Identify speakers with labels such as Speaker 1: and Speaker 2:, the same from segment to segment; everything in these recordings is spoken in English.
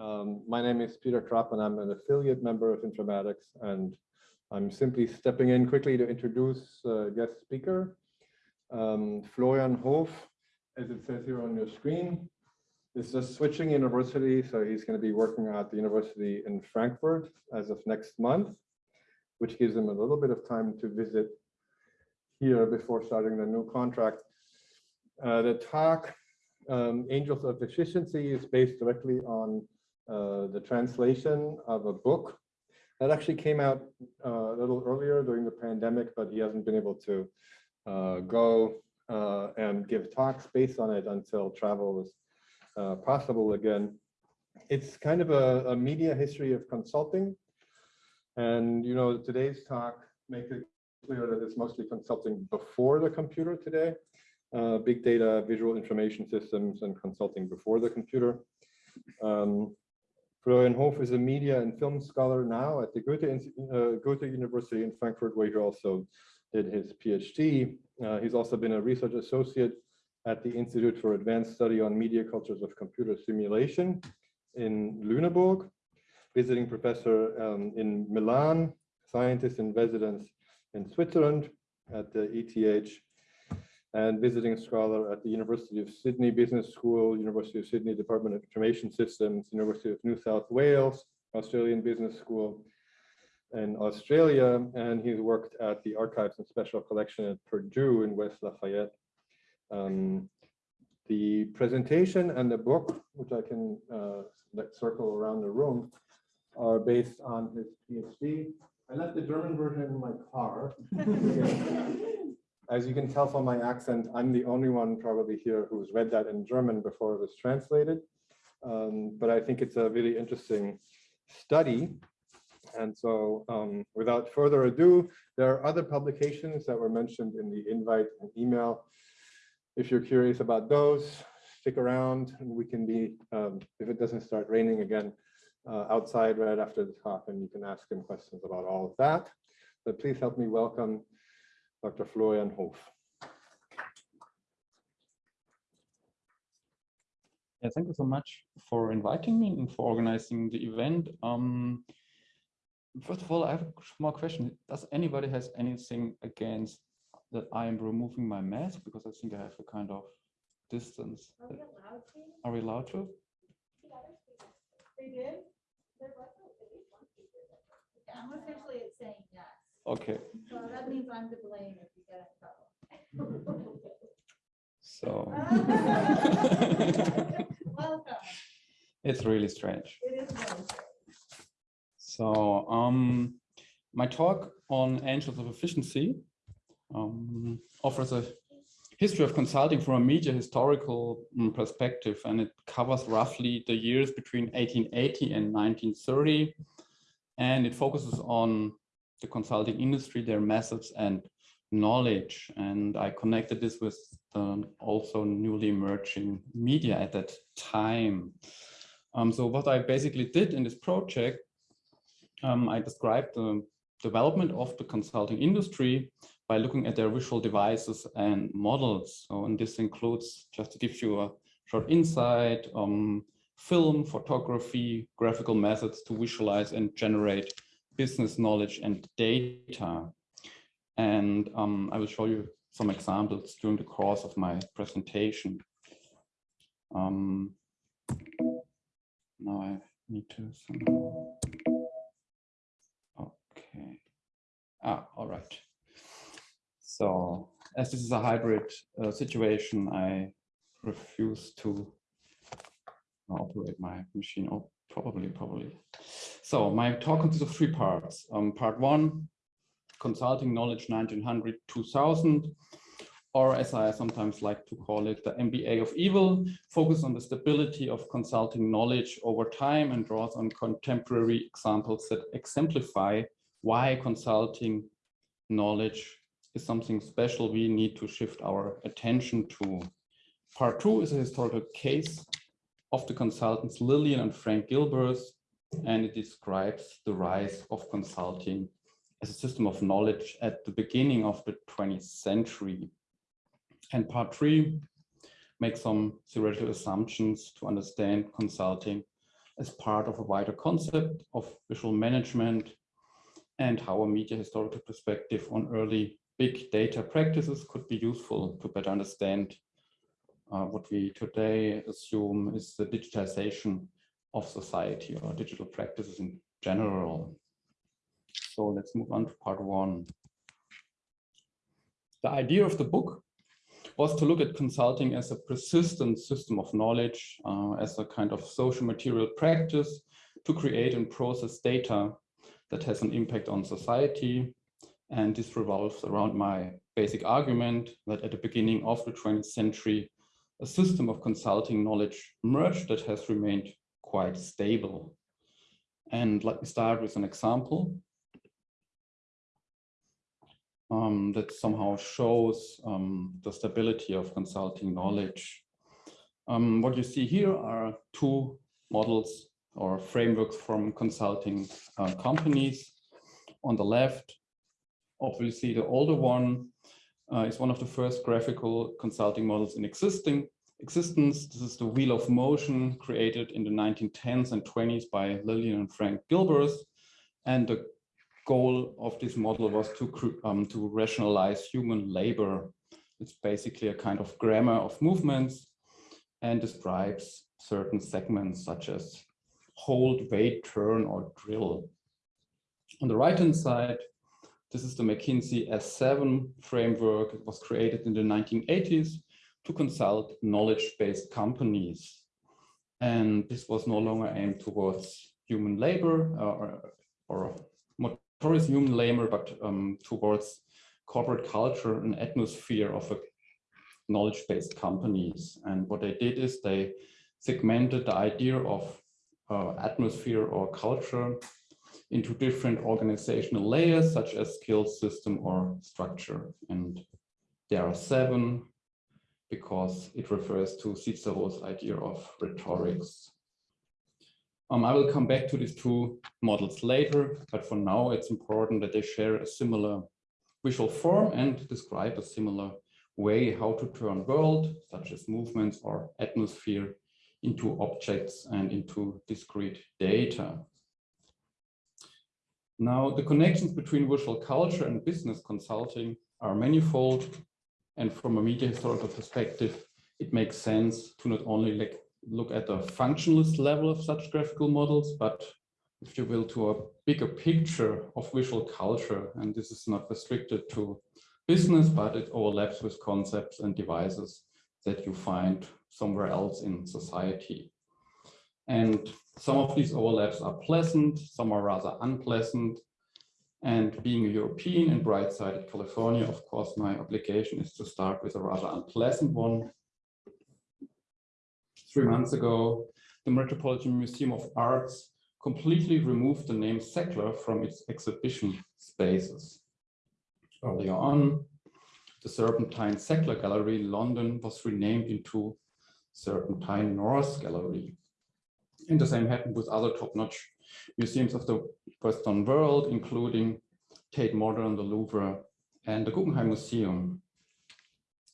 Speaker 1: Um, my name is Peter Trapp and I'm an affiliate member of Informatics and I'm simply stepping in quickly to introduce a guest speaker, um, Florian Hoof, as it says here on your screen, is just switching university. So he's going to be working at the university in Frankfurt as of next month, which gives him a little bit of time to visit here before starting the new contract. Uh, the talk, um, Angels of Efficiency, is based directly on uh, the translation of a book that actually came out uh, a little earlier during the pandemic, but he hasn't been able to uh, go and give talks based on it until travel was uh, possible again. It's kind of a, a media history of consulting. And, you know, today's talk makes it clear that it's mostly consulting before the computer today, uh, big data, visual information systems, and consulting before the computer. Um, Florian Hoof is a media and film scholar now at the Goethe, uh, Goethe University in Frankfurt, where he also did his PhD. Uh, he's also been a research associate at the Institute for Advanced Study on Media Cultures of Computer Simulation in Lüneburg, visiting professor um, in Milan, scientist in residence in Switzerland at the ETH, and visiting scholar at the University of Sydney Business School, University of Sydney Department of Information Systems, University of New South Wales, Australian Business School in Australia, and he's worked at the Archives and Special Collection at Purdue in West Lafayette. Um, the presentation and the book, which I can uh, let circle around the room, are based on his PhD. I left the German version in my car. As you can tell from my accent, I'm the only one probably here who's read that in German before it was translated. Um, but I think it's a really interesting study. And so um, without further ado, there are other publications that were mentioned in the invite and email. If you're curious about those, stick around and we can be, um, if it doesn't start raining again, uh, outside right after the talk and you can ask him questions about all of that. But please help me welcome Dr. Florian Hoof.
Speaker 2: Yeah, thank you so much for inviting me and for organizing the event. Um, first of all, I have a small question. Does anybody has anything against that I am removing my mask? Because I think I have a kind of distance.
Speaker 3: Are we allowed to?
Speaker 2: Are we allowed to?
Speaker 3: They did? I'm officially saying yes.
Speaker 2: Okay,
Speaker 3: So that means I'm to blame if you get in trouble.
Speaker 2: so
Speaker 3: Welcome.
Speaker 2: it's really strange.
Speaker 3: It is really.
Speaker 2: So um, my talk on angels of efficiency um, offers a history of consulting from a media historical mm, perspective, and it covers roughly the years between 1880 and 1930. And it focuses on the consulting industry, their methods and knowledge. And I connected this with um, also newly emerging media at that time. Um, so what I basically did in this project, um, I described the development of the consulting industry by looking at their visual devices and models. So, and this includes, just to give you a short insight, um, film, photography, graphical methods to visualize and generate business knowledge and data. And um, I will show you some examples during the course of my presentation. Um, now I need to. Okay. Ah, all right. So as this is a hybrid uh, situation, I refuse to operate my machine. Oh, probably, probably. So my talk consists of three parts. Um, part one, consulting knowledge 1900, 2000, or as I sometimes like to call it, the MBA of evil, focus on the stability of consulting knowledge over time and draws on contemporary examples that exemplify why consulting knowledge is something special we need to shift our attention to. Part two is a historical case of the consultants Lillian and Frank Gilbreth, and it describes the rise of consulting as a system of knowledge at the beginning of the 20th century. And part three makes some theoretical assumptions to understand consulting as part of a wider concept of visual management and how a media historical perspective on early big data practices could be useful to better understand uh, what we today assume is the digitization of society or digital practices in general. So let's move on to part one. The idea of the book was to look at consulting as a persistent system of knowledge, uh, as a kind of social material practice to create and process data that has an impact on society. And this revolves around my basic argument that at the beginning of the 20th century, a system of consulting knowledge emerged that has remained quite stable. And let me start with an example um, that somehow shows um, the stability of consulting knowledge. Um, what you see here are two models or frameworks from consulting uh, companies. On the left, obviously the older one uh, is one of the first graphical consulting models in existing existence. This is the Wheel of Motion created in the 1910s and 20s by Lillian and Frank Gilbreth. And the goal of this model was to, um, to rationalize human labor. It's basically a kind of grammar of movements and describes certain segments such as hold, wait, turn, or drill. On the right-hand side, this is the McKinsey S7 framework. It was created in the 1980s to consult knowledge-based companies. And this was no longer aimed towards human labor uh, or, or towards human labor, but um, towards corporate culture and atmosphere of a knowledge-based companies. And what they did is they segmented the idea of uh, atmosphere or culture into different organizational layers, such as skill system or structure. And there are seven because it refers to Cicero's idea of rhetorics. Um, I will come back to these two models later, but for now it's important that they share a similar visual form and describe a similar way how to turn world, such as movements or atmosphere, into objects and into discrete data. Now, the connections between visual culture and business consulting are manifold. And from a media historical perspective, it makes sense to not only look at the functionalist level of such graphical models, but if you will, to a bigger picture of visual culture. And this is not restricted to business, but it overlaps with concepts and devices that you find somewhere else in society. And some of these overlaps are pleasant, some are rather unpleasant. And being a European and bright-sided California, of course, my obligation is to start with a rather unpleasant one three months ago, the Metropolitan Museum of Arts completely removed the name Sackler from its exhibition spaces. Earlier on, the Serpentine Sackler Gallery in London was renamed into Serpentine North Gallery. And the same happened with other top-notch museums of the Western world, including Tate Modern, the Louvre, and the Guggenheim Museum.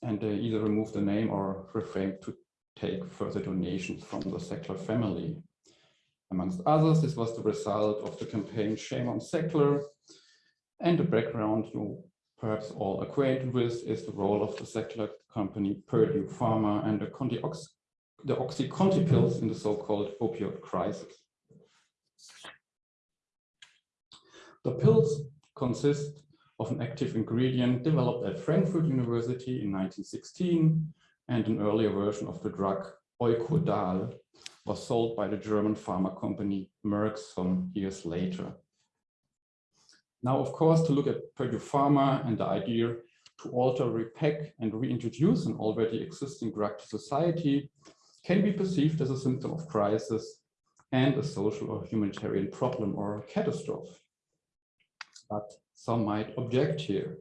Speaker 2: And they either removed the name or reframed to take further donations from the Sackler family. Amongst others, this was the result of the campaign Shame on Sackler. And the background you perhaps all acquainted with is the role of the Sackler company Purdue Pharma and the, Ox the OxyContin pills in the so-called opioid crisis. The pills consist of an active ingredient developed at Frankfurt University in 1916 and an earlier version of the drug Eukodal was sold by the German pharma company Merck some years later. Now, of course, to look at Purdue Pharma and the idea to alter, repack, and reintroduce an already existing drug to society can be perceived as a symptom of crisis and a social or humanitarian problem or catastrophe. But some might object here.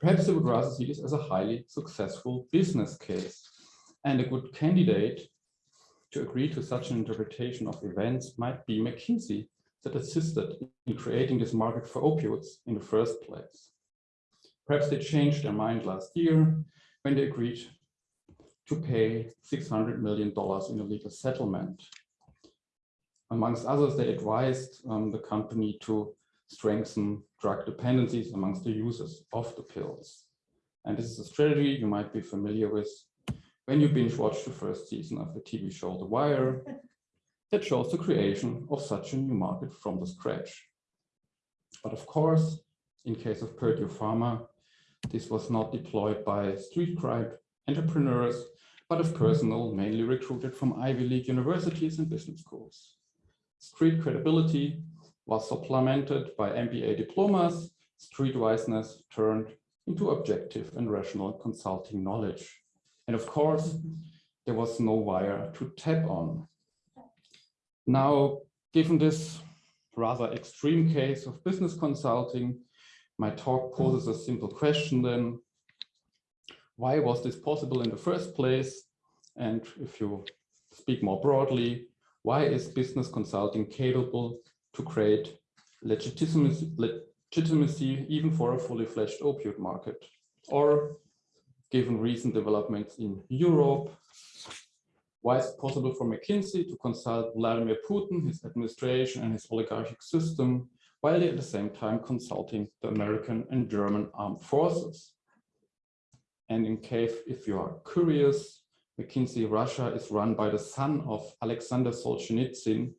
Speaker 2: Perhaps they would rather see this as a highly successful business case. And a good candidate to agree to such an interpretation of events might be McKinsey that assisted in creating this market for opioids in the first place. Perhaps they changed their mind last year when they agreed to pay $600 million in a legal settlement. Amongst others, they advised um, the company to strengthen drug dependencies amongst the users of the pills. And this is a strategy you might be familiar with when you binge watch the first season of the TV show The Wire that shows the creation of such a new market from the scratch. But of course, in case of Purdue Pharma, this was not deployed by street crime entrepreneurs, but of personnel mainly recruited from Ivy League universities and business schools. Street credibility was supplemented by MBA diplomas, streetwiseness turned into objective and rational consulting knowledge. And of course, there was no wire to tap on. Now, given this rather extreme case of business consulting, my talk poses a simple question then. Why was this possible in the first place? And if you speak more broadly, why is business consulting capable to create legitimacy, legitimacy even for a fully fledged opioid market? Or given recent developments in Europe, why is it possible for McKinsey to consult Vladimir Putin, his administration and his oligarchic system, while at the same time consulting the American and German armed forces? And in case, if you are curious, McKinsey Russia is run by the son of Alexander Solzhenitsyn,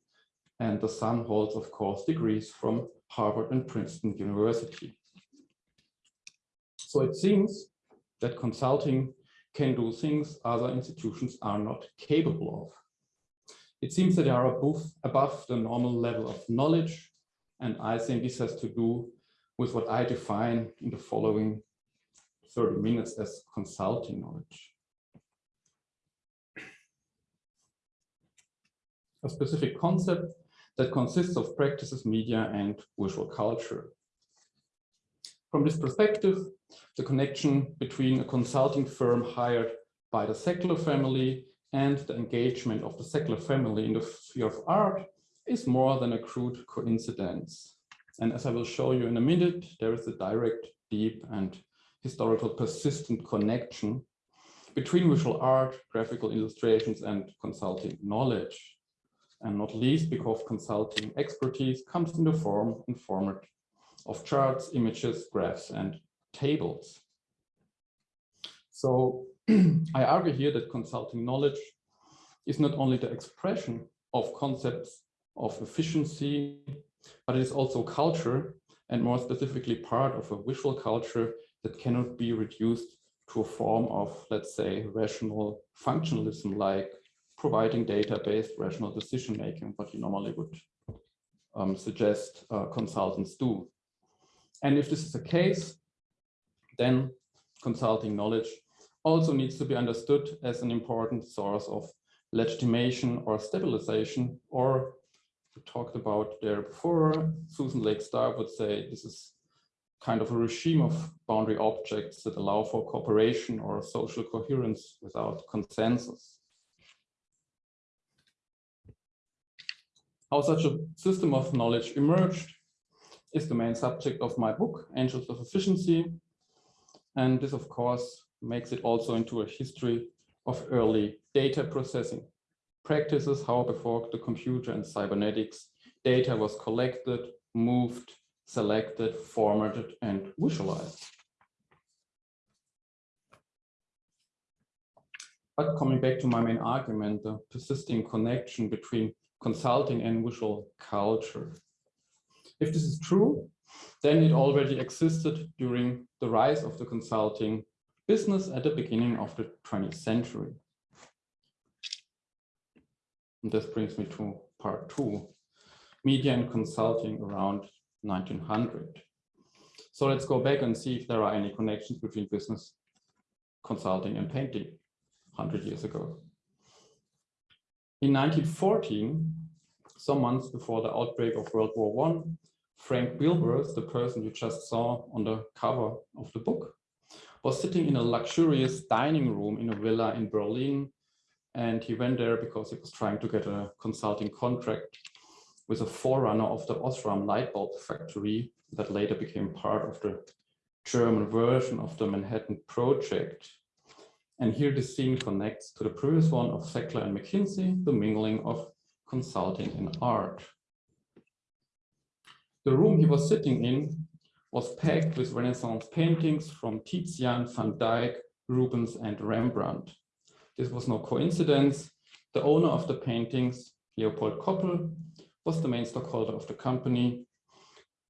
Speaker 2: and the son holds, of course, degrees from Harvard and Princeton University. So it seems that consulting can do things other institutions are not capable of. It seems that they are above, above the normal level of knowledge, and I think this has to do with what I define in the following 30 minutes as consulting knowledge. A specific concept that consists of practices, media, and visual culture. From this perspective, the connection between a consulting firm hired by the Sackler family and the engagement of the Sackler family in the sphere of art is more than a crude coincidence. And as I will show you in a minute, there is a direct, deep, and historical persistent connection between visual art, graphical illustrations, and consulting knowledge. And not least because consulting expertise comes in the form and format of charts, images, graphs, and tables. So I argue here that consulting knowledge is not only the expression of concepts of efficiency, but it is also culture and more specifically part of a visual culture that cannot be reduced to a form of, let's say, rational functionalism like providing data-based rational decision-making, what you normally would um, suggest uh, consultants do. And if this is the case, then consulting knowledge also needs to be understood as an important source of legitimation or stabilization, or we talked about there before, Susan Leigh Star would say this is kind of a regime of boundary objects that allow for cooperation or social coherence without consensus. How such a system of knowledge emerged is the main subject of my book, Angels of Efficiency, and this, of course, makes it also into a history of early data processing practices, how before the computer and cybernetics, data was collected, moved, selected, formatted, and visualized. But coming back to my main argument, the persisting connection between consulting and visual culture. If this is true, then it already existed during the rise of the consulting business at the beginning of the 20th century. And this brings me to part two, media and consulting around 1900. So let's go back and see if there are any connections between business, consulting and painting 100 years ago. In 1914, some months before the outbreak of World War I, Frank Gilbreth, the person you just saw on the cover of the book, was sitting in a luxurious dining room in a villa in Berlin. And he went there because he was trying to get a consulting contract with a forerunner of the Osram light bulb factory that later became part of the German version of the Manhattan Project. And here the scene connects to the previous one of Sackler and McKinsey, the mingling of consulting and art. The room he was sitting in was packed with Renaissance paintings from Tizian, Van Dyck, Rubens, and Rembrandt. This was no coincidence. The owner of the paintings, Leopold Koppel, was the main stockholder of the company,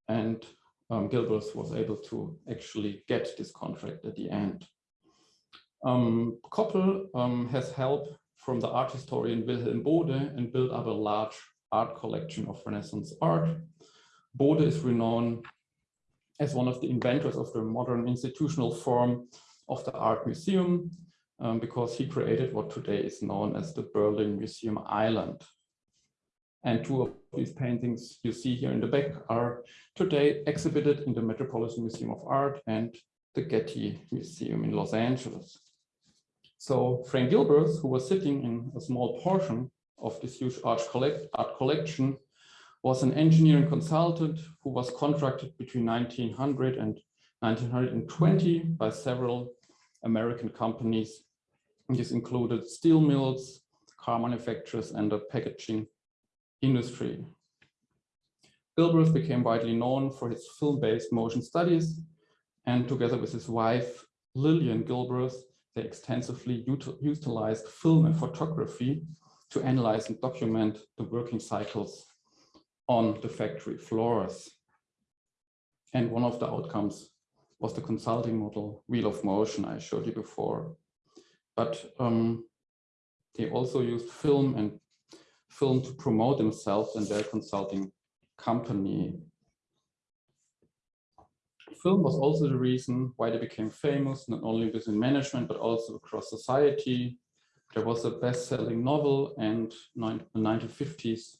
Speaker 2: and um, Gilbreth was able to actually get this contract at the end. Um, Koppel um, has help from the art historian Wilhelm Bode and built up a large art collection of Renaissance art. Bode is renowned as one of the inventors of the modern institutional form of the art museum um, because he created what today is known as the Berlin Museum Island. And two of these paintings you see here in the back are today exhibited in the Metropolitan Museum of Art and the Getty Museum in Los Angeles. So Frank Gilbreth, who was sitting in a small portion of this huge art, collect, art collection, was an engineering consultant who was contracted between 1900 and 1920 by several American companies. This included steel mills, car manufacturers, and the packaging industry. Gilbreth became widely known for his film-based motion studies, and together with his wife, Lillian Gilbreth, they extensively utilized film and photography to analyze and document the working cycles on the factory floors. And one of the outcomes was the consulting model Wheel of Motion I showed you before. But um, they also used film and film to promote themselves and their consulting company. Film was also the reason why they became famous, not only within management, but also across society. There was a best-selling novel and in the 1950s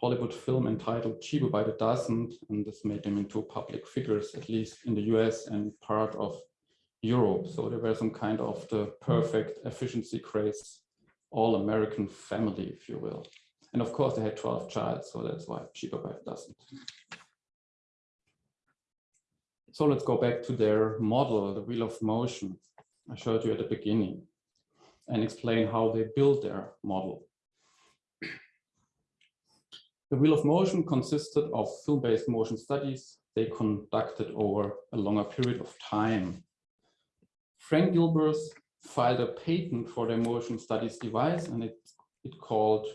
Speaker 2: Hollywood film entitled Cheaper by the Dozen, and this made them into public figures, at least in the US and part of Europe. So they were some kind of the perfect efficiency craze all-American family, if you will. And of course, they had 12 child, so that's why cheaper by doesn't. So let's go back to their model, the wheel of motion I showed you at the beginning, and explain how they built their model. The wheel of motion consisted of film-based motion studies they conducted over a longer period of time. Frank Gilbreth filed a patent for their motion studies device and it, it called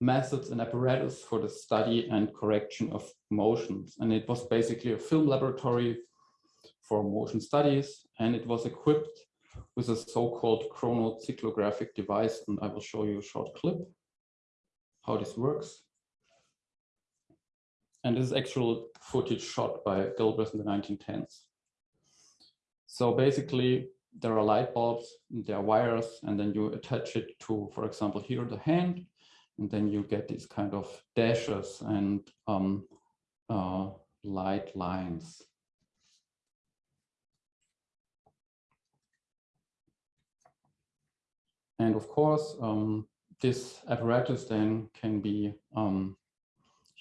Speaker 2: methods and apparatus for the study and correction of motions. And it was basically a film laboratory for motion studies and it was equipped with a so-called chronocyclographic device. And I will show you a short clip how this works. And this is actual footage shot by Gilbreth in the 1910s. So basically there are light bulbs, there are wires, and then you attach it to, for example, here the hand, and then you get these kind of dashes and um, uh, light lines. And of course, um, this apparatus then can be um,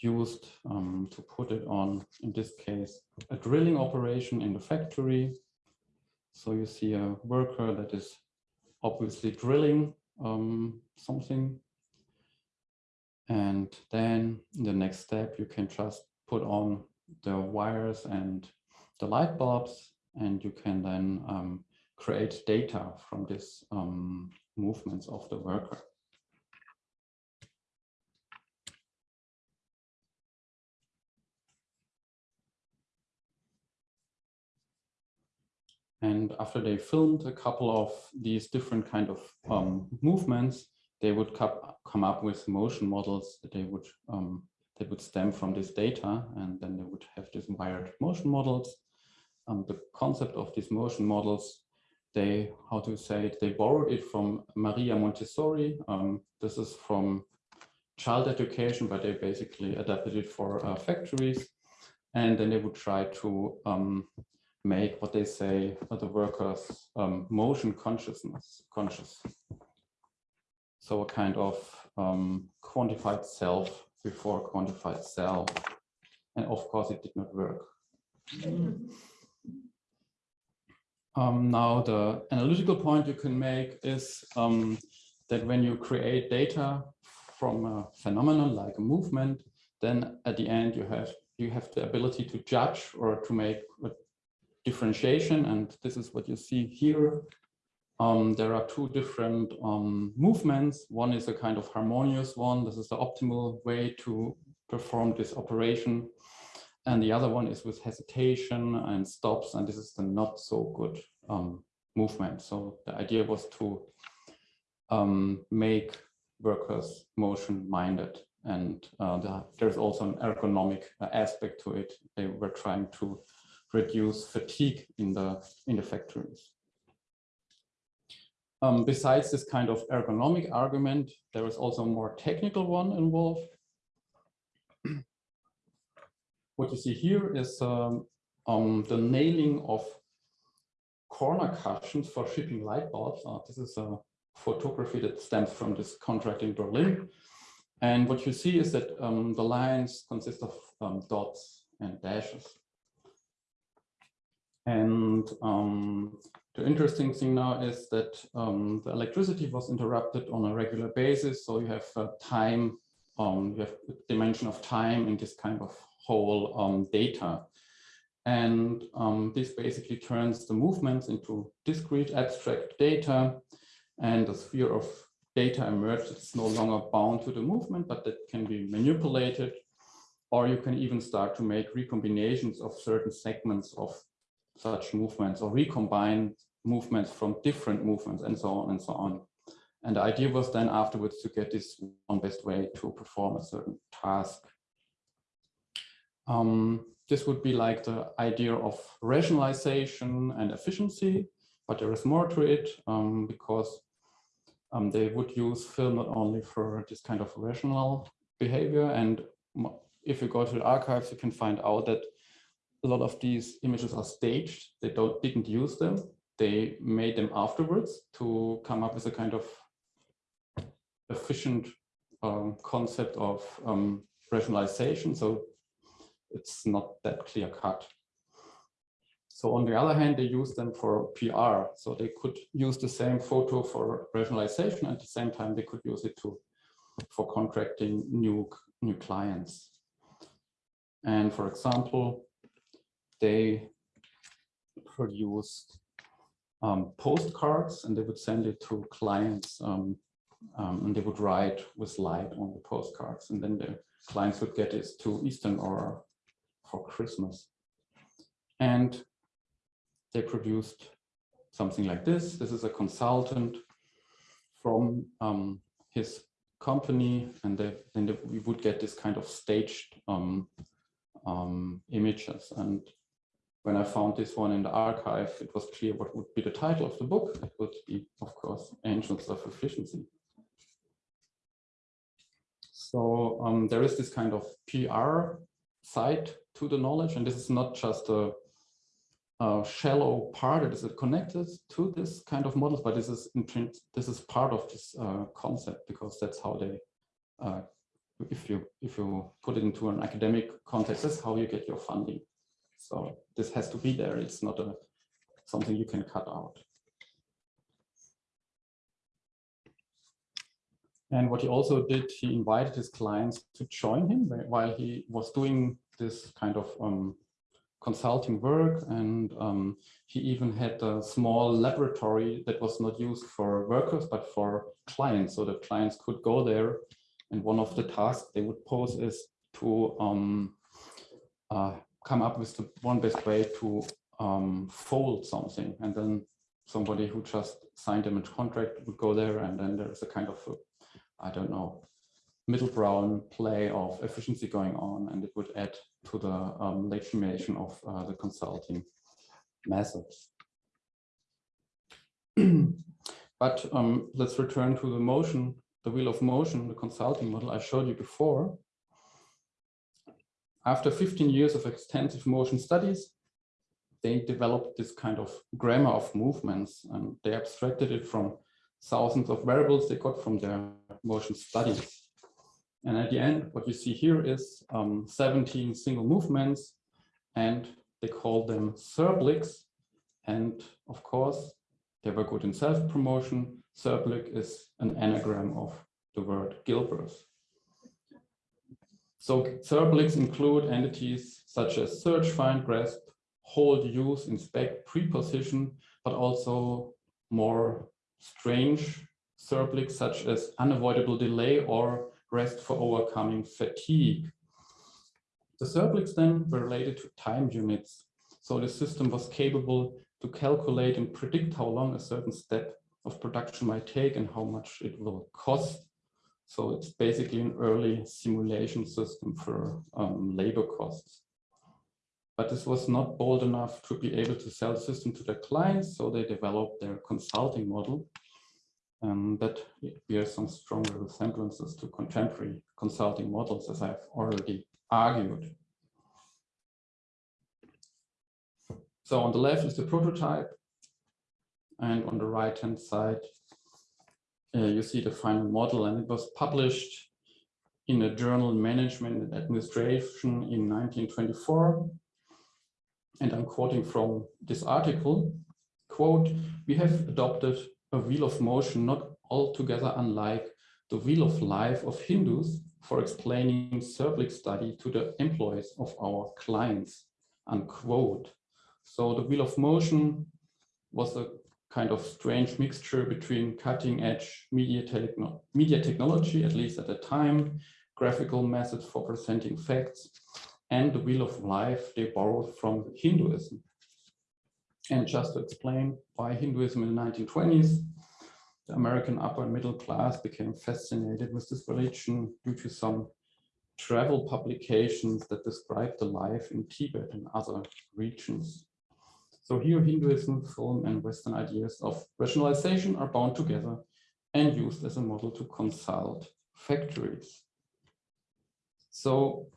Speaker 2: used um, to put it on, in this case, a drilling operation in the factory so you see a worker that is obviously drilling um, something. And then the next step, you can just put on the wires and the light bulbs, and you can then um, create data from these um, movements of the worker. And after they filmed a couple of these different kind of um, movements, they would come up with motion models that they would um, that would stem from this data, and then they would have these wired motion models. Um, the concept of these motion models, they how to say it, they borrowed it from Maria Montessori. Um, this is from child education, but they basically adapted it for uh, factories, and then they would try to um, make what they say the workers um, motion consciousness conscious. So a kind of um, quantified self before quantified self. And of course it did not work. Um, now the analytical point you can make is um, that when you create data from a phenomenon like a movement, then at the end you have you have the ability to judge or to make differentiation. And this is what you see here. Um, there are two different um, movements. One is a kind of harmonious one. This is the optimal way to perform this operation. And the other one is with hesitation and stops. And this is the not so good um, movement. So the idea was to um, make workers motion minded. And uh, the, there's also an ergonomic uh, aspect to it. They were trying to reduce fatigue in the, in the factories. Um, besides this kind of ergonomic argument, there is also a more technical one involved. what you see here is um, um, the nailing of corner cushions for shipping light bulbs. Uh, this is a photography that stems from this contract in Berlin. And what you see is that um, the lines consist of um, dots and dashes. And um, the interesting thing now is that um, the electricity was interrupted on a regular basis. So you have uh, time, um, you have dimension of time in this kind of whole um, data. And this basically turns the movements into discrete abstract data and the sphere of data emerged, it's no longer bound to the movement, but that can be manipulated. Or you can even start to make recombinations of certain segments of such movements or recombine movements from different movements and so on and so on. And the idea was then afterwards to get this one best way to perform a certain task. Um, this would be like the idea of rationalization and efficiency, but there is more to it um, because um, they would use film not only for this kind of rational behavior. And if you go to the archives, you can find out that a lot of these images are staged. They don't didn't use them. They made them afterwards to come up with a kind of efficient um, concept of um, rationalization. So it's not that clear cut. So on the other hand, they use them for PR. So they could use the same photo for rationalization. At the same time, they could use it to for contracting new, new clients. And for example, they produced um, postcards and they would send it to clients um, um, and they would write with light on the postcards and then the clients would get it to Eastern or for Christmas. And they produced something like this. This is a consultant from um, his company, and they, then we would get this kind of staged um, um, images. And when I found this one in the archive, it was clear what would be the title of the book. It would be, of course, Angels of Efficiency. So um, there is this kind of PR side to the knowledge, and this is not just a uh, shallow part it is connected to this kind of models, but this is print, this is part of this uh, concept because that's how they, uh, if you if you put it into an academic context, that's how you get your funding. So this has to be there. It's not a something you can cut out. And what he also did, he invited his clients to join him while he was doing this kind of um, consulting work and um, he even had a small laboratory that was not used for workers but for clients so that clients could go there and one of the tasks they would pose is to um, uh, come up with the one best way to um, fold something and then somebody who just signed them a contract would go there and then there's a kind of I don't know middle brown play of efficiency going on and it would add to the um, legitimation of uh, the consulting methods. but um, let's return to the motion, the wheel of motion, the consulting model I showed you before. After 15 years of extensive motion studies, they developed this kind of grammar of movements and they abstracted it from thousands of variables they got from their motion studies. And at the end, what you see here is um, 17 single movements, and they call them Therbligs. And of course, they were good in self-promotion. Therblig is an anagram of the word Gilbreth. So Therbligs include entities such as search, find, grasp, hold, use, inspect, preposition, but also more strange Therbligs such as unavoidable delay or rest for overcoming fatigue. The Therbligs then were related to time units. So the system was capable to calculate and predict how long a certain step of production might take and how much it will cost. So it's basically an early simulation system for um, labor costs. But this was not bold enough to be able to sell the system to their clients, so they developed their consulting model. And that bears some stronger resemblances to contemporary consulting models, as I've already argued. So on the left is the prototype, and on the right hand side, uh, you see the final model, and it was published in a journal Management and Administration in 1924. And I'm quoting from this article, quote, we have adopted a wheel of motion not altogether unlike the wheel of life of Hindus for explaining Therbligs study to the employees of our clients, unquote. So the wheel of motion was a kind of strange mixture between cutting edge media, media technology, at least at the time, graphical methods for presenting facts, and the wheel of life they borrowed from Hinduism. And just to explain why Hinduism in the 1920s, the American upper and middle class became fascinated with this religion due to some travel publications that describe the life in Tibet and other regions. So here Hinduism, film and Western ideas of rationalization are bound together and used as a model to consult factories. So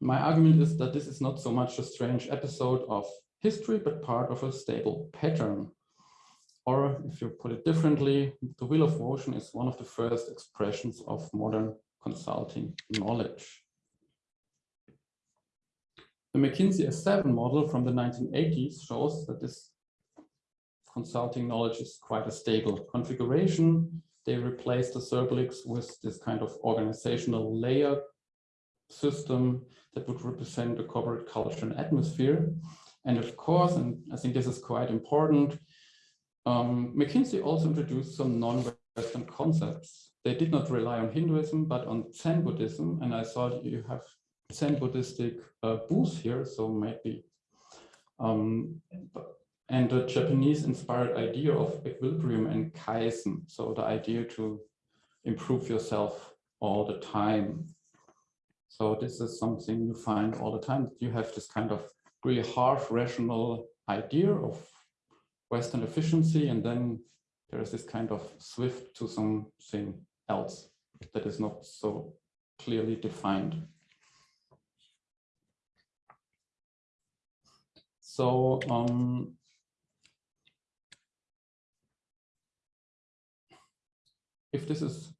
Speaker 2: my argument is that this is not so much a strange episode of history, but part of a stable pattern. Or if you put it differently, the wheel of motion is one of the first expressions of modern consulting knowledge. The McKinsey S7 model from the 1980s shows that this consulting knowledge is quite a stable configuration. They replaced the Therbligs with this kind of organizational layer system that would represent the corporate culture and atmosphere. And of course, and I think this is quite important, um, McKinsey also introduced some non-Western concepts. They did not rely on Hinduism, but on Zen Buddhism. And I thought you have Zen Buddhistic uh, booth here, so maybe. Um, and the Japanese inspired idea of equilibrium and kaizen. So the idea to improve yourself all the time. So this is something you find all the time. You have this kind of really harsh rational idea of Western efficiency, and then there is this kind of swift to something else that is not so clearly defined. So um, if this is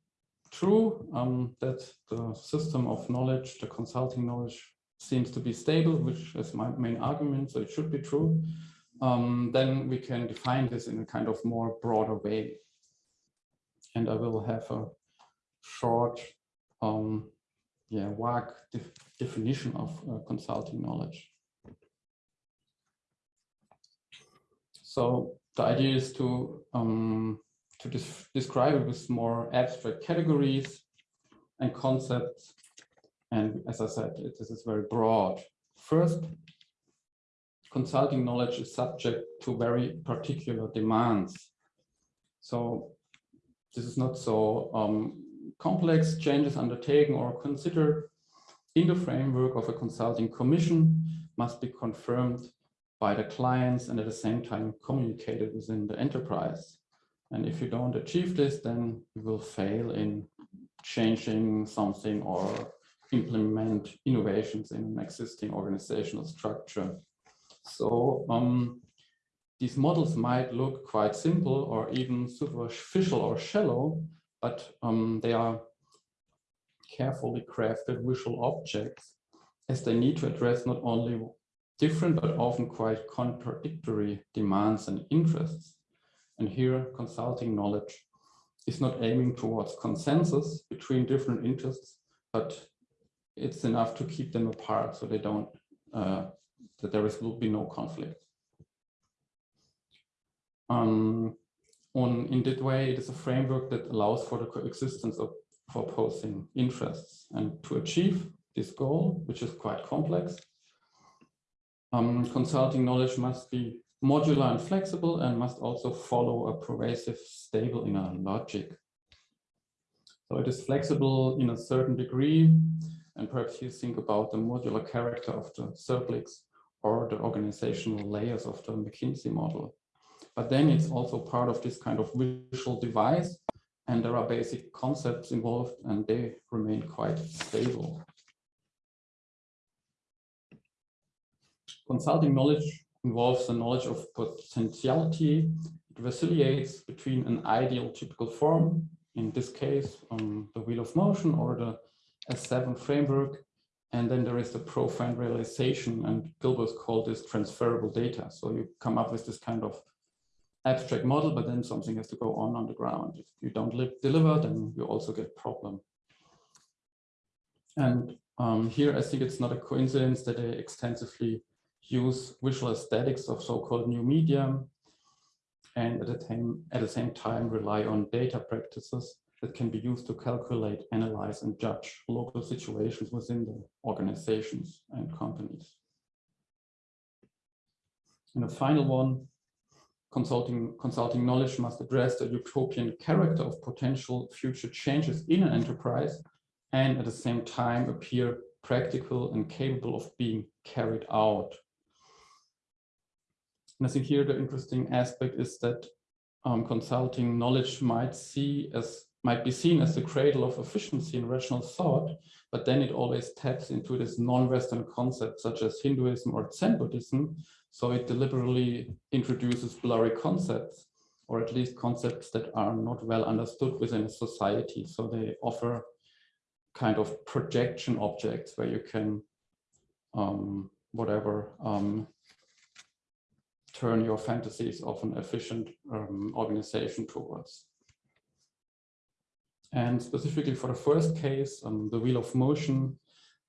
Speaker 2: true, um, that the system of knowledge, the consulting knowledge seems to be stable, which is my main argument, so it should be true, um, then we can define this in a kind of more broader way. And I will have a short, um, yeah, vague def definition of uh, consulting knowledge. So the idea is to um, to describe it with more abstract categories and concepts. And as I said, it, this is very broad. First, consulting knowledge is subject to very particular demands. So this is not so um, complex changes undertaken or considered in the framework of a consulting commission must be confirmed by the clients and at the same time communicated within the enterprise. And if you don't achieve this, then you will fail in changing something or implement innovations in an existing organizational structure. So um, these models might look quite simple or even superficial or shallow, but um, they are carefully crafted visual objects as they need to address not only different but often quite contradictory demands and interests. And here consulting knowledge is not aiming towards consensus between different interests, but it's enough to keep them apart so they don't, uh, that there is, will be no conflict. Um, on, in that way, it is a framework that allows for the coexistence of for opposing interests. And to achieve this goal, which is quite complex, um, consulting knowledge must be modular and flexible and must also follow a pervasive, stable inner logic. So it is flexible in a certain degree, and perhaps you think about the modular character of the Therbligs or the organizational layers of the McKinsey model. But then it's also part of this kind of visual device, and there are basic concepts involved, and they remain quite stable. Consulting knowledge involves the knowledge of potentiality. It vacillates between an ideal typical form, in this case, um, the wheel of motion or the S7 framework. And then there is the profound realization, and Gilbreth called this transferable data. So you come up with this kind of abstract model, but then something has to go on on the ground. If you don't deliver, then you also get problem. And um, here, I think it's not a coincidence that they extensively use visual aesthetics of so-called new media, and at the, time, at the same time rely on data practices that can be used to calculate, analyze, and judge local situations within the organizations and companies. And the final one, consulting, consulting knowledge must address the utopian character of potential future changes in an enterprise and at the same time appear practical and capable of being carried out. And I think here the interesting aspect is that um, consulting knowledge might see as might be seen as the cradle of efficiency in rational thought, but then it always taps into this non-Western concept such as Hinduism or Zen Buddhism. So it deliberately introduces blurry concepts, or at least concepts that are not well understood within a society. So they offer kind of projection objects where you can um, whatever um, turn your fantasies of an efficient um, organization towards. And specifically for the first case, um, the wheel of motion,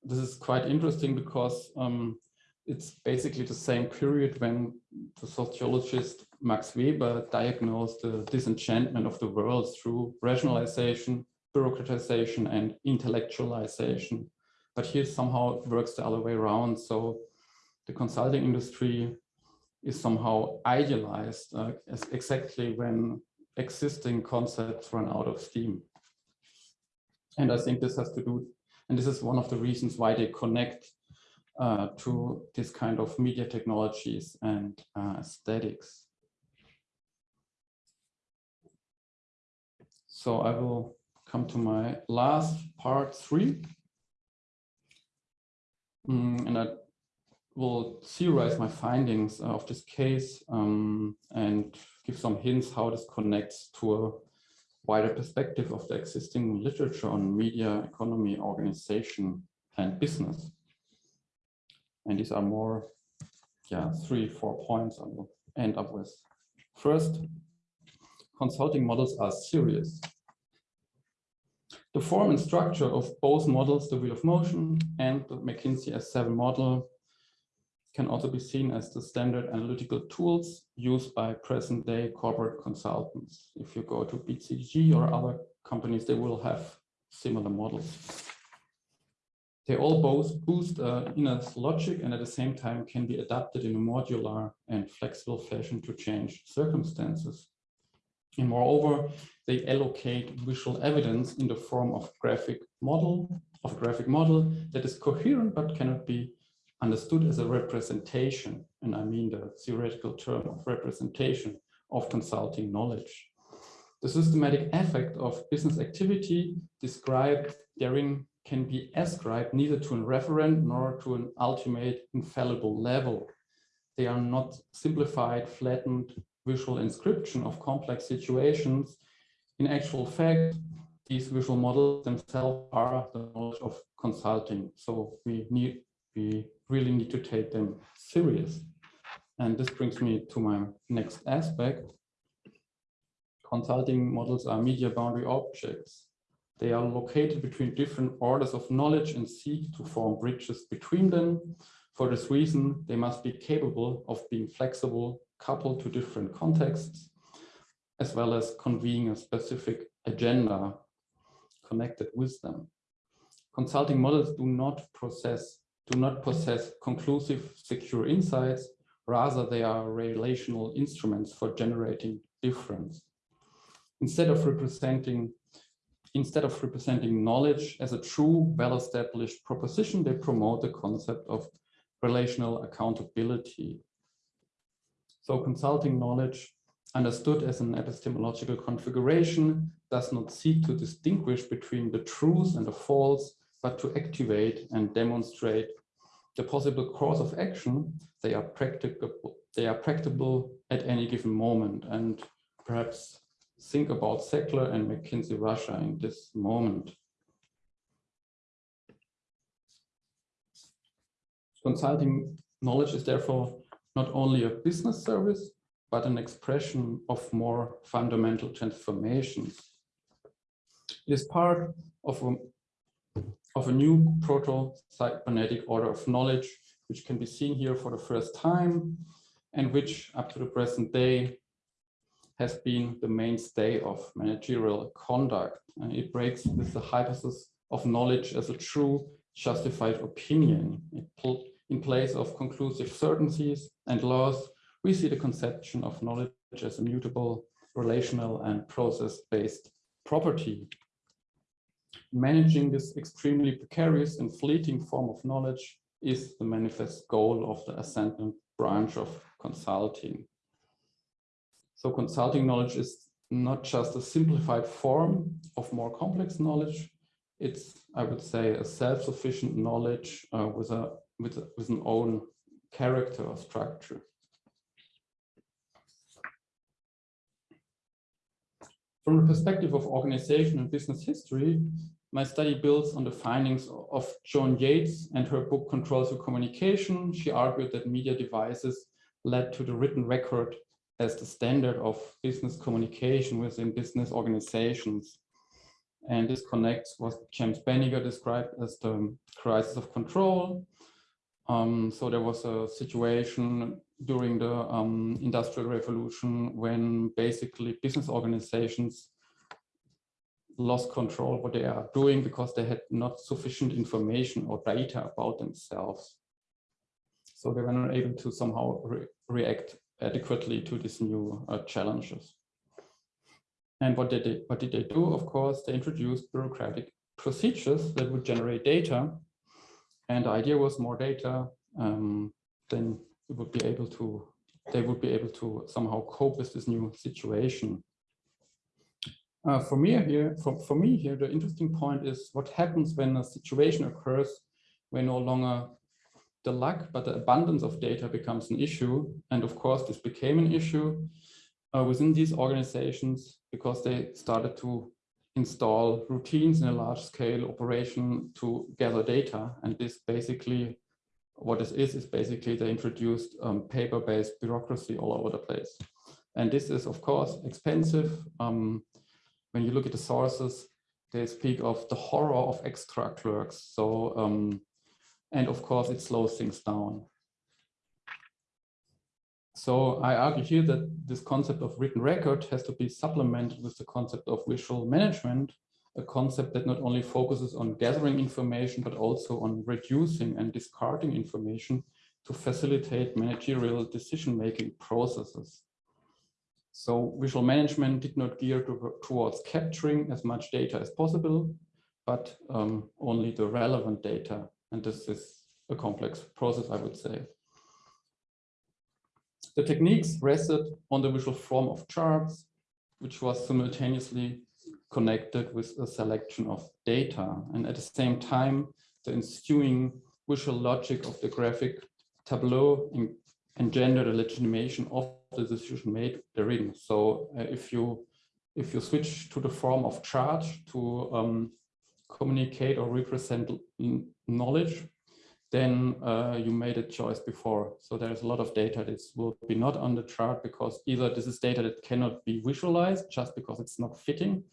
Speaker 2: this is quite interesting because um, it's basically the same period when the sociologist Max Weber diagnosed the disenchantment of the world through rationalization, bureaucratization, and intellectualization. But here somehow it works the other way around. So the consulting industry is somehow idealized uh, exactly when existing concepts run out of steam. And I think this has to do, and this is one of the reasons why they connect uh, to this kind of media technologies and uh, aesthetics. So I will come to my last part three. Mm, and I will theorize my findings of this case um, and give some hints how this connects to a wider perspective of the existing literature on media, economy, organization, and business. And these are more, yeah, three, four points I will end up with. First, consulting models are serious. The form and structure of both models, the wheel of motion and the McKinsey S7 model, can also be seen as the standard analytical tools used by present day corporate consultants. If you go to BCG or other companies, they will have similar models. They all both boost uh, inner logic and at the same time can be adapted in a modular and flexible fashion to change circumstances. And moreover, they allocate visual evidence in the form of graphic model, of a graphic model that is coherent but cannot be understood as a representation, and I mean the theoretical term of representation of consulting knowledge. The systematic effect of business activity described therein can be ascribed neither to a referent nor to an ultimate infallible level. They are not simplified, flattened visual inscription of complex situations. In actual fact, these visual models themselves are the knowledge of consulting. So we need we really need to take them serious. And this brings me to my next aspect. Consulting models are media boundary objects. They are located between different orders of knowledge and seek to form bridges between them. For this reason, they must be capable of being flexible, coupled to different contexts, as well as conveying a specific agenda connected with them. Consulting models do not process, do not possess conclusive, secure insights. Rather, they are relational instruments for generating difference. Instead of representing instead of representing knowledge as a true, well-established proposition, they promote the concept of relational accountability. So consulting knowledge understood as an epistemological configuration does not seek to distinguish between the truth and the false, but to activate and demonstrate the possible course of action they are practicable they are practicable at any given moment and perhaps think about Sackler and McKinsey Russia in this moment. Consulting knowledge is therefore not only a business service, but an expression of more fundamental transformations. It is part of a, of a new proto-cybernetic order of knowledge, which can be seen here for the first time, and which up to the present day has been the mainstay of managerial conduct. And it breaks with the hypothesis of knowledge as a true justified opinion. in place of conclusive certainties and laws, we see the conception of knowledge as a mutable, relational and process-based property. Managing this extremely precarious and fleeting form of knowledge is the manifest goal of the ascendant branch of consulting. So consulting knowledge is not just a simplified form of more complex knowledge. It's, I would say, a self-sufficient knowledge uh, with, a, with, a, with an own character or structure. From the perspective of organization and business history, my study builds on the findings of JoAnne Yates and her book Control Through Communication. She argued that media devices led to the written record as the standard of business communication within business organizations. And this connects what James Beniger described as the crisis of control. Um, so there was a situation during the um, Industrial Revolution when basically business organizations lost control what they are doing because they had not sufficient information or data about themselves. So they were not able to somehow re react adequately to these new uh, challenges. And what did, they, what did they do? Of course, they introduced bureaucratic procedures that would generate data. And the idea was more data, um, then we would be able to, they would be able to somehow cope with this new situation. Uh, for me here, for, for me here, the interesting point is what happens when a situation occurs where no longer the luck, but the abundance of data becomes an issue. And of course, this became an issue uh, within these organizations because they started to install routines in a large scale operation to gather data. And this basically, what this is, is basically they introduced um, paper-based bureaucracy all over the place. And this is, of course, expensive. Um, when you look at the sources, they speak of the horror of extra clerks. So um, and of course, it slows things down. So I argue here that this concept of written record has to be supplemented with the concept of visual management, a concept that not only focuses on gathering information, but also on reducing and discarding information to facilitate managerial decision-making processes. So visual management did not gear to, towards capturing as much data as possible, but um, only the relevant data and this is a complex process, I would say. The techniques rested on the visual form of charts, which was simultaneously connected with a selection of data. And at the same time, the ensuing visual logic of the graphic tableau engendered a legitimation of the decision made therein. So uh, if you if you switch to the form of chart to um, communicate or represent knowledge, then uh, you made a choice before. So there's a lot of data that will be not on the chart because either this is data that cannot be visualized just because it's not fitting,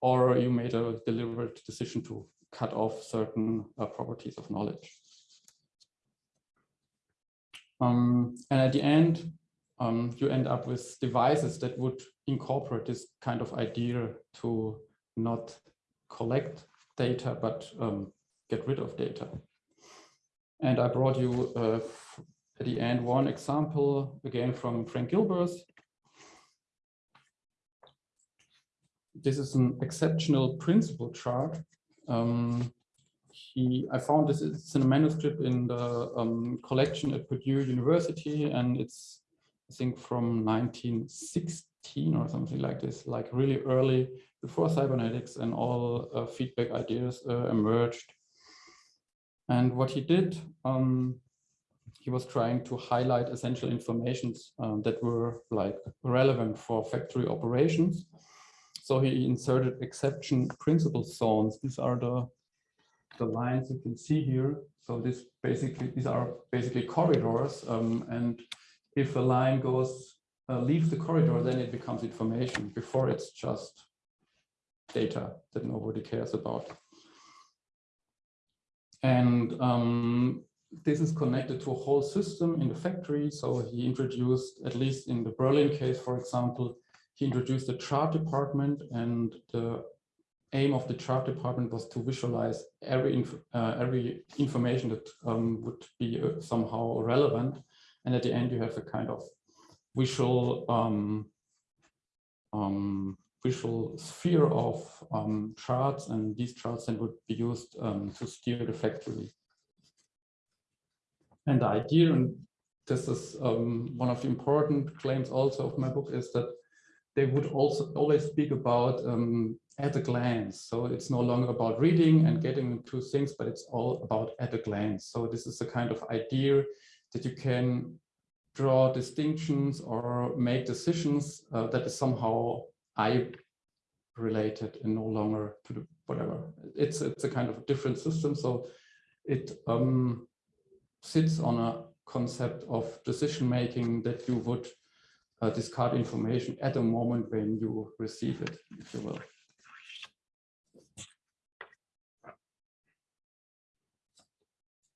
Speaker 2: or you made a deliberate decision to cut off certain uh, properties of knowledge. Um, and at the end, um, you end up with devices that would incorporate this kind of idea to not collect data, but um, get rid of data. And I brought you uh, at the end one example, again from Frank Gilbreth. This is an exceptional principle chart. Um, he, I found this it's in a manuscript in the um, collection at Purdue University, and it's I think from 1916 or something like this, like really early before cybernetics and all uh, feedback ideas uh, emerged. And what he did, um, he was trying to highlight essential informations um, that were like relevant for factory operations. So he inserted exception principle zones. These are the, the lines you can see here. So this basically, these are basically corridors. Um, and if a line goes, uh, leaves the corridor, then it becomes information. Before it's just data that nobody cares about. And um, this is connected to a whole system in the factory. So he introduced, at least in the Berlin case, for example, he introduced the chart department and the aim of the chart department was to visualize every, inf uh, every information that um, would be uh, somehow relevant. And at the end, you have a kind of visual um, um, visual sphere of um, charts, and these charts then would be used um, to steer the factory. And the idea, and this is um, one of the important claims also of my book, is that they would also always speak about um, at a glance. So it's no longer about reading and getting into things, but it's all about at a glance. So this is a kind of idea that you can draw distinctions or make decisions uh, that is somehow I related and no longer to the whatever. It's it's a kind of different system. So it um, sits on a concept of decision making that you would uh, discard information at the moment when you receive it, if you will.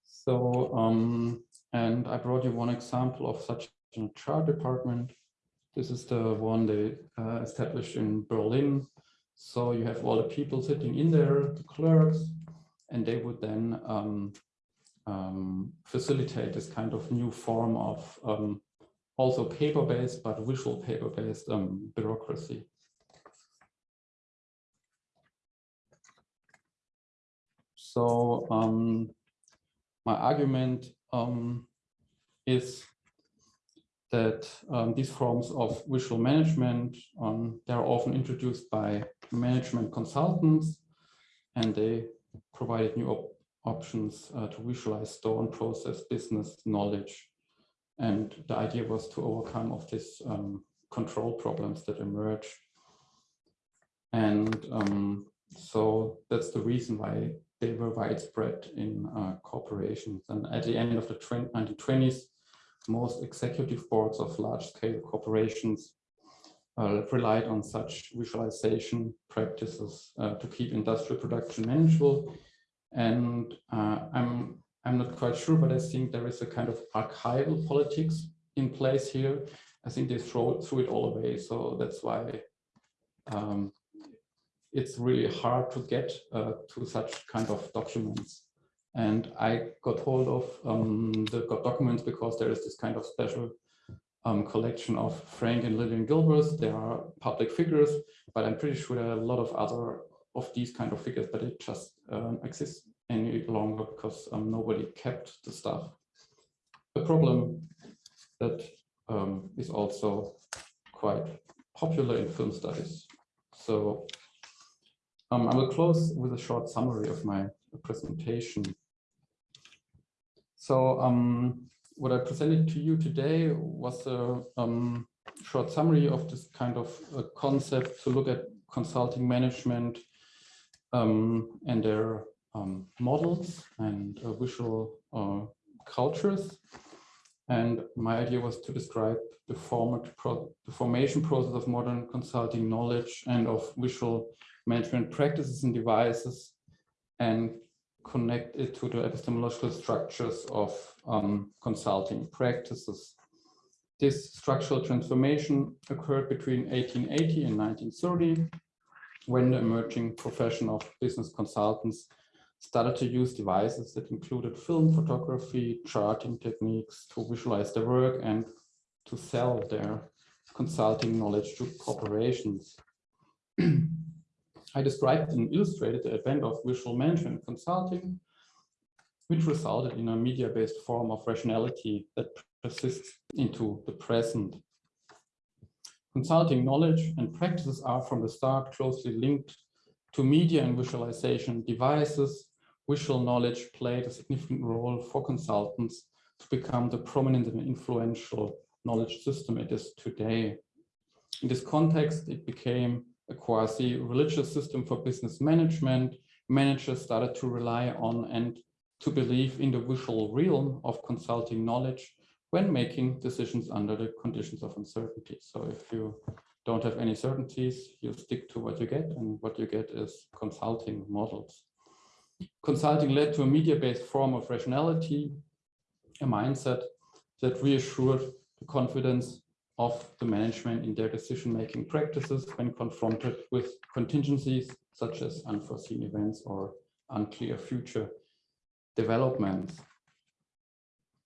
Speaker 2: So, um, and I brought you one example of such a chart department. This is the one they uh, established in Berlin. So you have all the people sitting in there, the clerks, and they would then um, um, facilitate this kind of new form of um, also paper-based, but visual paper-based um, bureaucracy. So um, my argument um, is that um, these forms of visual management, um, they're often introduced by management consultants, and they provided new op options uh, to visualize, store, and process business knowledge. And the idea was to overcome of these um, control problems that emerge. And um, so that's the reason why they were widespread in uh, corporations. And at the end of the 1920s, most executive boards of large-scale corporations uh, relied on such visualization practices uh, to keep industrial production manageable. And uh, I'm I'm not quite sure, but I think there is a kind of archival politics in place here. I think they throw, threw it all away. So that's why um, it's really hard to get uh, to such kind of documents. And I got hold of um, the documents because there is this kind of special um, collection of Frank and Lillian Gilbreth. They are public figures, but I'm pretty sure there are a lot of other of these kind of figures, but it just um, exists any longer because um, nobody kept the stuff. A problem that um, is also quite popular in film studies. So um, I will close with a short summary of my presentation. So um, what I presented to you today was a um, short summary of this kind of concept to look at consulting management um, and their um, models and uh, visual uh, cultures. And my idea was to describe the the formation process of modern consulting knowledge and of visual management practices and devices and connect it to the epistemological structures of um, consulting practices. This structural transformation occurred between 1880 and 1930 when the emerging profession of business consultants started to use devices that included film photography, charting techniques to visualize their work and to sell their consulting knowledge to corporations. I described and illustrated the advent of visual management consulting, which resulted in a media-based form of rationality that persists into the present. Consulting knowledge and practices are from the start closely linked to media and visualization devices. Visual knowledge played a significant role for consultants to become the prominent and influential knowledge system it is today. In this context, it became a quasi-religious system for business management. Managers started to rely on and to believe in the visual realm of consulting knowledge when making decisions under the conditions of uncertainty. So if you don't have any certainties, you stick to what you get and what you get is consulting models. Consulting led to a media-based form of rationality, a mindset that reassured the confidence of the management in their decision-making practices when confronted with contingencies such as unforeseen events or unclear future developments.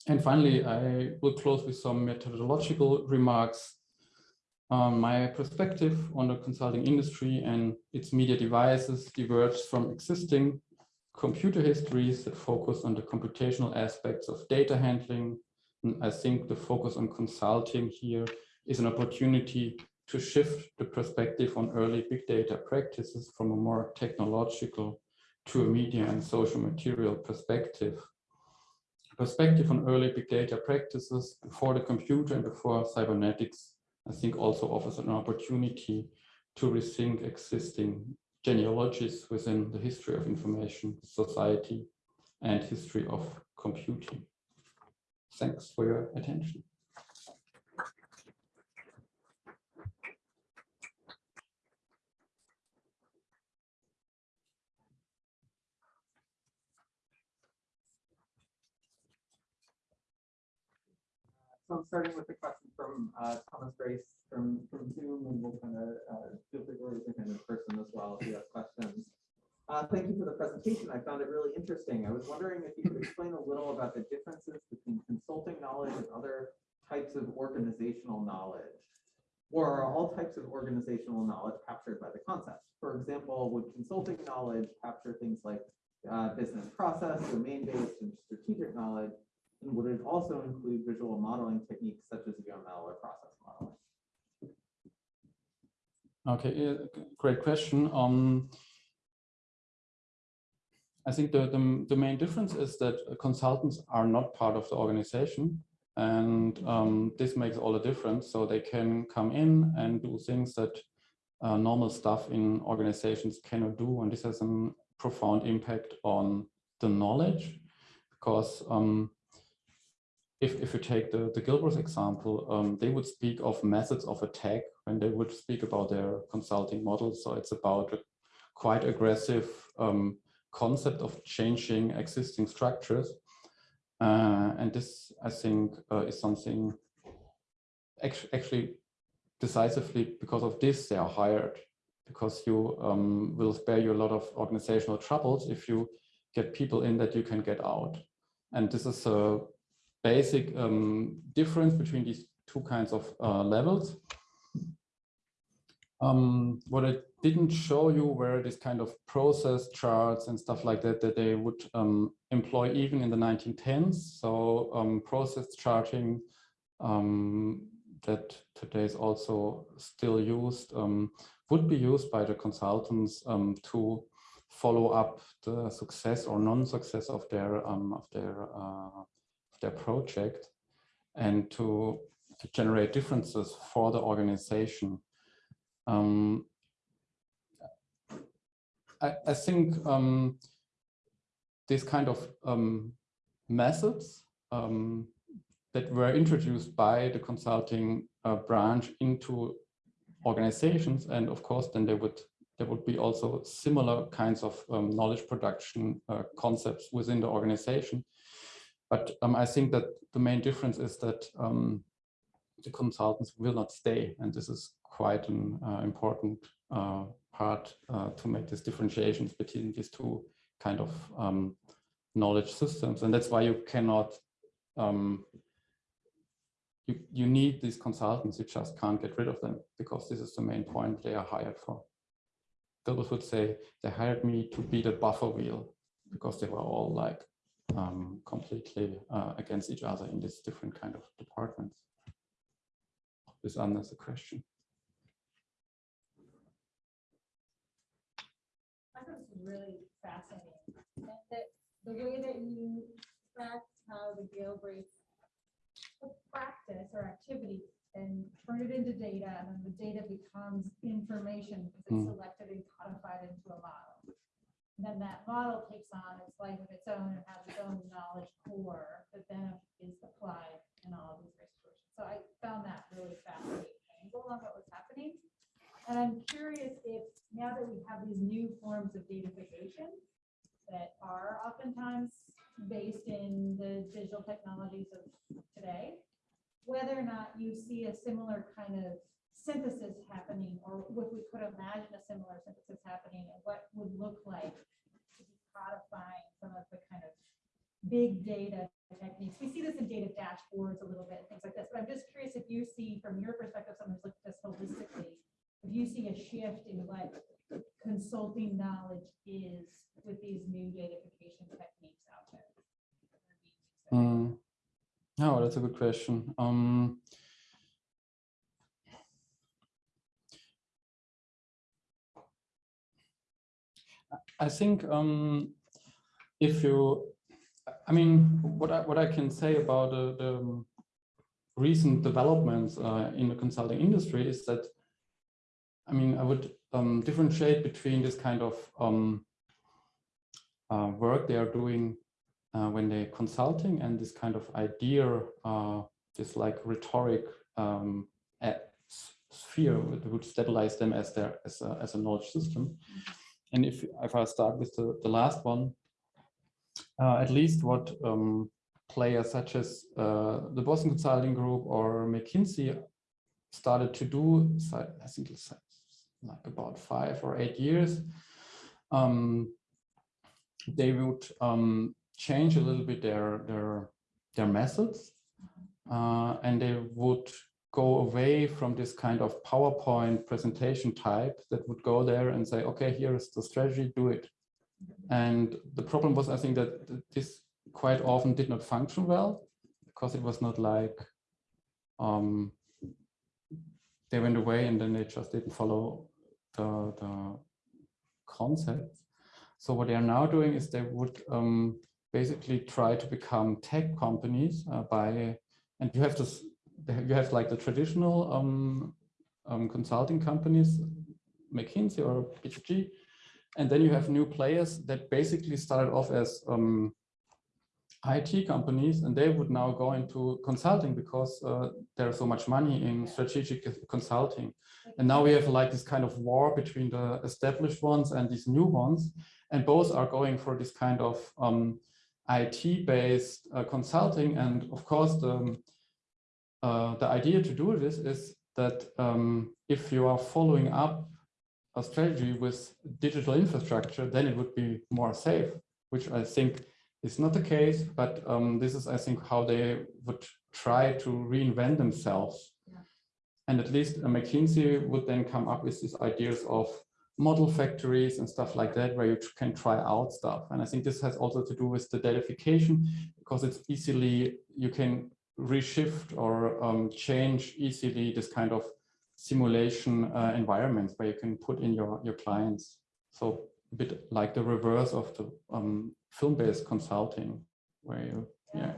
Speaker 2: And finally, I will close with some methodological remarks. Um, my perspective on the consulting industry and its media devices diverges from existing computer histories that focus on the computational aspects of data handling. I think the focus on consulting here is an opportunity to shift the perspective on early big data practices from a more technological to a media and social material perspective perspective on early big data practices before the computer and before cybernetics, I think also offers an opportunity to rethink existing genealogies within the history of information society and history of computing. Thanks for your attention.
Speaker 4: So I'm starting with a question from uh, Thomas Grace from, from Zoom, and we'll kind of uh, feel free to raise your hand in person as well if you have questions. Uh, thank you for the presentation. I found it really interesting. I was wondering if you could explain a little about the differences between consulting knowledge and other types of organizational knowledge. Or are all types of organizational knowledge captured by the concept? For example, would consulting knowledge capture things like uh, business process, domain-based, and strategic knowledge, and would it also include visual modeling techniques such as UML or process modeling?
Speaker 2: Okay, great question. Um, I think the, the, the, main difference is that consultants are not part of the organization and um, this makes all the difference. So they can come in and do things that uh, normal stuff in organizations cannot do. And this has a profound impact on the knowledge because um, if, if you take the, the Gilbreth example, um, they would speak of methods of attack when they would speak about their consulting models. So it's about a quite aggressive um, concept of changing existing structures. Uh, and this, I think, uh, is something actually decisively because of this they are hired because you um, will spare you a lot of organizational troubles if you get people in that you can get out. And this is a basic um, difference between these two kinds of uh, levels. Um, what I didn't show you were this kind of process charts and stuff like that that they would um, employ even in the 1910s. So um, process charting um, that today is also still used um, would be used by the consultants to follow up the success or non-success of their of their uh, their project and to, to generate differences for the organization. Um, I, I, think um, these kind of um, methods um, that were introduced by the consulting uh, branch into organizations. And of course, then there would there would be also similar kinds of um, knowledge production uh, concepts within the organization. But um, I think that the main difference is that um, the consultants will not stay. And this is quite an uh, important uh, part uh, to make these differentiations between these two kind of um, knowledge systems. And that's why you cannot, um, you, you need these consultants, you just can't get rid of them because this is the main point they are hired for. Gilbreth would say they hired me to be the buffer wheel because they were all like um, completely uh, against each other in these different kind of departments. This answers the question.
Speaker 3: I thought this was really fascinating. That, that the way that you track how the Gilbreths practice or activity and turn it into data, and then the data becomes information because it's
Speaker 2: Mm.
Speaker 3: selected and codified into a model. And then that model takes on its life of its own and has its own knowledge core that then is applied in all of these situations. So I found that really fascinating angle on what was happening. And I'm curious if now that we have these new forms of datafication that are oftentimes based in the digital technologies of today, whether or not you see a similar kind of synthesis happening, or if we could imagine a similar synthesis happening, and what would look like to be codifying some of the kind of big data techniques. We see this in data dashboards a little bit, things like this, but I'm just curious if you see, from your perspective, someone who's looked at this holistically, if you see a shift in what consulting knowledge is with these new datafication techniques out there.
Speaker 2: Mm. Oh, that's a good question. Um, I think um, if you, I mean, what I what I can say about the, the recent developments uh, in the consulting industry is that, I mean, I would um, differentiate between this kind of um, uh, work they are doing uh, when they're consulting and this kind of idea, uh, this like rhetoric um, sphere would, would stabilize them as their as a, as a knowledge system. And if if I start with the, the last one, uh, at least what um, players such as uh, the Boston Consulting Group or McKinsey started to do, I think like about five or eight years, um, they would um, change a little bit their their their methods uh, and they would go away from this kind of PowerPoint presentation type that would go there and say, okay, here's the strategy, do it. And the problem was, I think that this quite often did not function well because it was not like um, they went away and then they just didn't follow the, the concept. So what they are now doing is they would um, basically try to become tech companies uh, by, and you have to, you have like the traditional um, um, consulting companies, McKinsey or BCG, and then you have new players that basically started off as um, IT companies, and they would now go into consulting because uh, there's so much money in strategic consulting. And now we have like this kind of war between the established ones and these new ones, and both are going for this kind of um, IT-based uh, consulting. And of course, the, uh, the idea to do this is that um, if you are following up a strategy with digital infrastructure, then it would be more safe, which I think is not the case, but um, this is, I think, how they would try to reinvent themselves.
Speaker 3: Yeah.
Speaker 2: And at least uh, McKinsey would then come up with these ideas of model factories and stuff like that, where you can try out stuff. And I think this has also to do with the datafication, because it's easily, you can reshift or um, change easily this kind of simulation uh, environments where you can put in your, your clients. So a bit like the reverse of the um, film-based consulting, where you, yeah.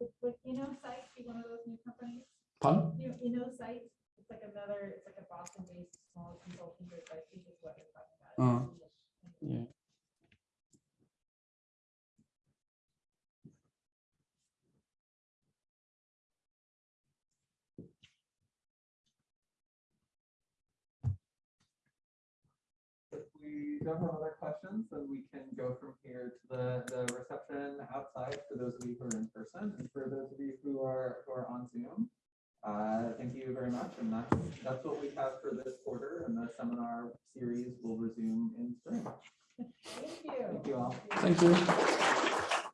Speaker 3: Would- Would InnoSight be one of those new companies?
Speaker 2: Pun?
Speaker 3: You know, InnoSight, it's like another, it's like a Boston-based small consulting group, I think is what you're talking about.
Speaker 2: Uh, Yeah.
Speaker 4: We don't have other questions, then we can go from here to the, the reception outside for those of you who are in person and for those of you who are, who are on Zoom. Uh, thank you very much. And that's, that's what we have for this quarter and the seminar series will resume in spring.
Speaker 3: Thank you.
Speaker 4: Thank you all.
Speaker 2: Thank you.